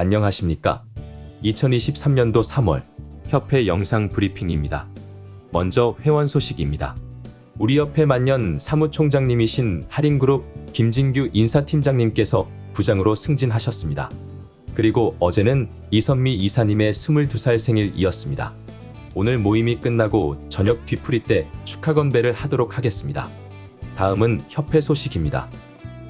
안녕하십니까? 2023년도 3월 협회 영상 브리핑입니다. 먼저 회원 소식입니다. 우리 협회 만년 사무총장님이신 할인그룹 김진규 인사팀장님께서 부장으로 승진하셨습니다. 그리고 어제는 이선미 이사님의 22살 생일이었습니다. 오늘 모임이 끝나고 저녁 뒤풀이 때 축하 건배를 하도록 하겠습니다. 다음은 협회 소식입니다.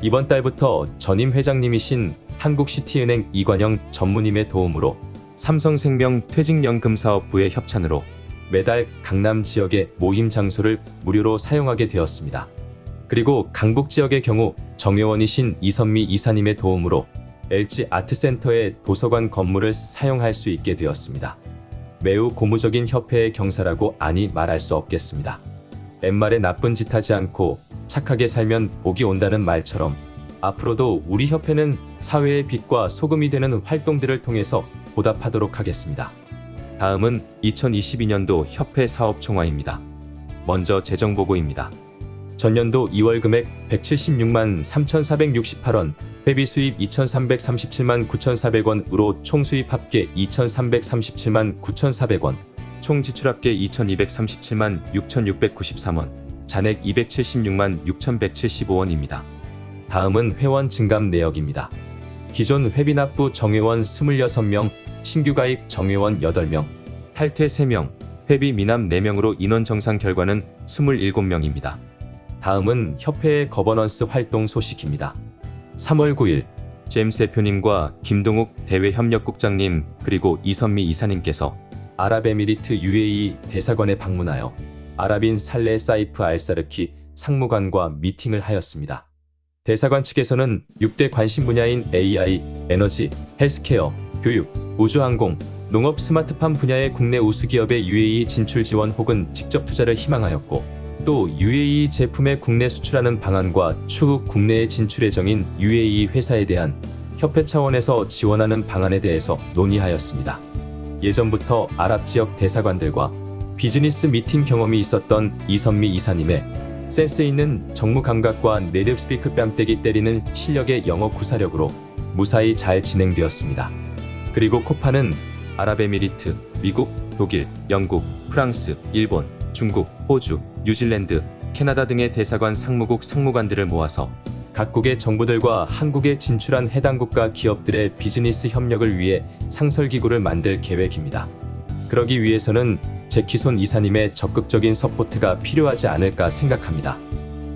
이번 달부터 전임 회장님이신 한국시티은행 이관영 전무님의 도움으로 삼성생명 퇴직연금사업부의 협찬으로 매달 강남 지역의 모임 장소를 무료로 사용하게 되었습니다. 그리고 강북 지역의 경우 정회원이신 이선미 이사님의 도움으로 LG 아트센터의 도서관 건물을 사용할 수 있게 되었습니다. 매우 고무적인 협회의 경사라고 아니 말할 수 없겠습니다. 옛말에 나쁜 짓 하지 않고 착하게 살면 복이 온다는 말처럼 앞으로도 우리 협회는 사회의 빛과 소금이 되는 활동들을 통해서 보답하도록 하겠습니다. 다음은 2022년도 협회 사업 총화입니다. 먼저 재정 보고입니다. 전년도 2월 금액 176만 3,468원, 회비 수입 2,337만 9,400원으로 총 수입 합계 2,337만 9,400원, 총 지출 합계 2,237만 6,693원, 잔액 276만 6,175원입니다. 다음은 회원 증감 내역입니다. 기존 회비납부 정회원 26명, 신규 가입 정회원 8명, 탈퇴 3명, 회비 미납 4명으로 인원 정산 결과는 27명입니다. 다음은 협회의 거버넌스 활동 소식입니다. 3월 9일 제임스 대표님과 김동욱 대외협력국장님 그리고 이선미 이사님께서 아랍에미리트 UAE 대사관에 방문하여 아랍인 살레 사이프 알사르키 상무관과 미팅을 하였습니다. 대사관 측에서는 6대 관심 분야인 AI, 에너지, 헬스케어, 교육, 우주항공, 농업 스마트팜 분야의 국내 우수기업의 UAE 진출 지원 혹은 직접 투자를 희망하였고 또 UAE 제품의 국내 수출하는 방안과 추후 국내에 진출 예정인 UAE 회사에 대한 협회 차원에서 지원하는 방안에 대해서 논의하였습니다. 예전부터 아랍 지역 대사관들과 비즈니스 미팅 경험이 있었던 이선미 이사님의 센스 있는 정무 감각과 native speaker 뺨때기 때리는 실력의 영어 구사력으로 무사히 잘 진행되었습니다. 그리고 코파는 아랍에미리트, 미국, 독일, 영국, 프랑스, 일본, 중국, 호주, 뉴질랜드, 캐나다 등의 대사관 상무국 상무관들을 모아서 각국의 정부들과 한국에 진출한 해당 국가 기업들의 비즈니스 협력을 위해 상설기구를 만들 계획입니다. 그러기 위해서는 제키손 이사님의 적극적인 서포트가 필요하지 않을까 생각합니다.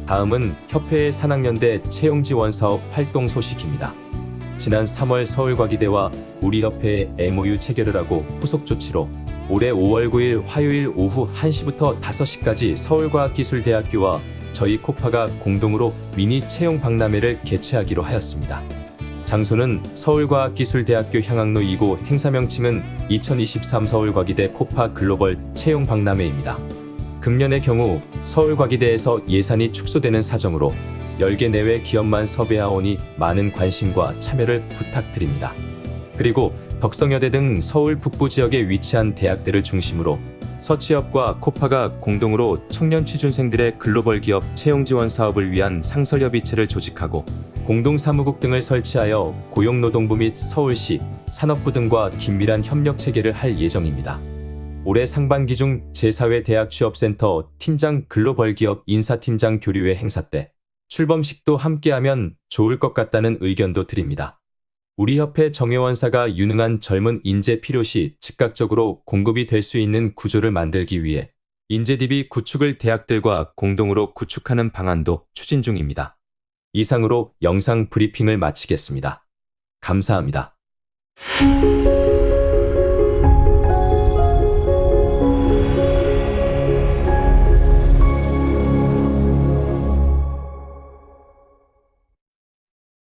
다음은 협회의 산학연대 채용지원 사업 활동 소식입니다. 지난 3월 서울과기대와 우리 협회의 MOU 체결을 하고 후속 조치로 올해 5월 9일 화요일 오후 1시부터 5시까지 서울과학기술대학교와 저희 코파가 공동으로 미니 채용 박람회를 개최하기로 하였습니다. 장소는 서울과학기술대학교 향학로 2고 행사 명칭은 2023 서울과기대 코파 글로벌 채용 박람회입니다. 금년의 경우 서울과기대에서 예산이 축소되는 사정으로 10개 내외 기업만 섭외하오니 많은 관심과 참여를 부탁드립니다. 그리고 덕성여대 등 서울 북부 지역에 위치한 대학들을 중심으로 서치협과 코파가 공동으로 청년 취준생들의 글로벌 기업 채용 지원 사업을 위한 상설협의체를 조직하고 공동사무국 등을 설치하여 고용노동부 및 서울시, 산업부 등과 긴밀한 협력 체계를 할 예정입니다. 올해 상반기 중 제4회 대학 취업센터 팀장 글로벌 기업 인사팀장 교류회 행사 때 출범식도 함께하면 좋을 것 같다는 의견도 드립니다. 우리 협회 정회원사가 유능한 젊은 인재 필요시 즉각적으로 공급이 될 수 있는 구조를 만들기 위해 인재 DB 구축을 대학들과 공동으로 구축하는 방안도 추진 중입니다. 이상으로 영상 브리핑을 마치겠습니다. 감사합니다.